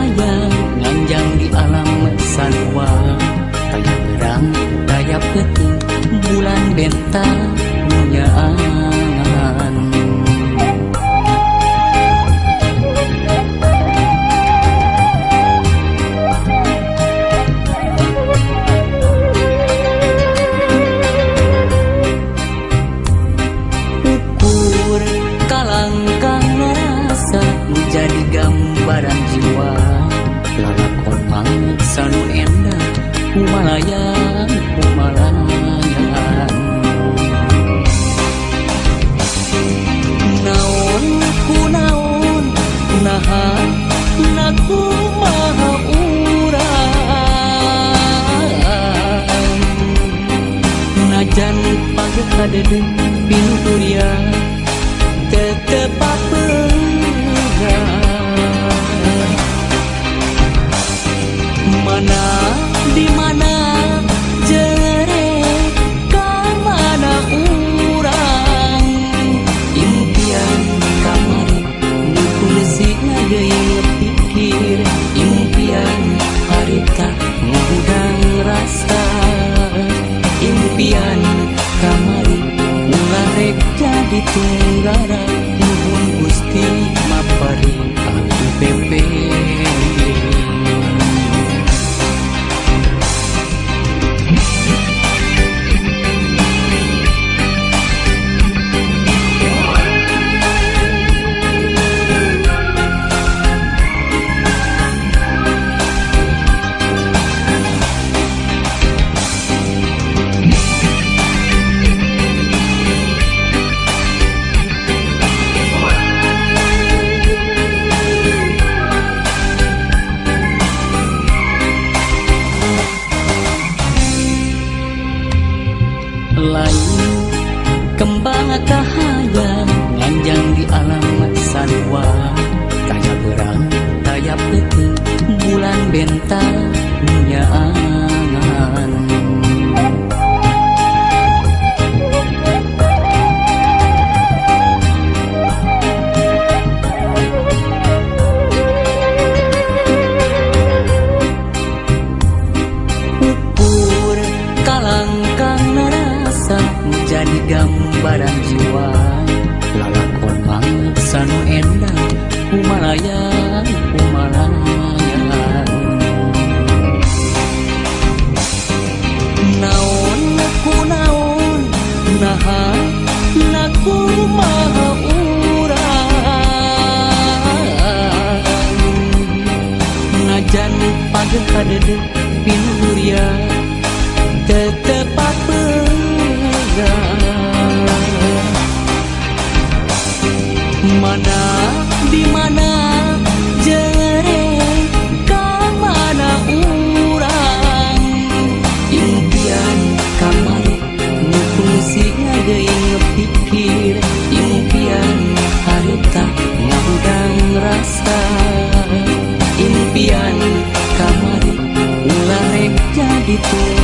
hayang nganjang di alam sanwa tayang berang tayap peting bulan bentang kumalayan kumalayan naon ku naon naha naku maha urang najan pagi kadede pinturia tetep apeurang mana di mana jadi kembang menjadi gambaran jiwa. Lalakon mangit sanu endah kumalayan kumalayan naon ku naon naha naku maha urang. Najan pagi kadede pinuria tetep mana di mana jere ka mana urang? Impian kamari nukulsi ngageuing pikir impian harita ngundang rasa. Impian kamari ulah rek jadi tunggara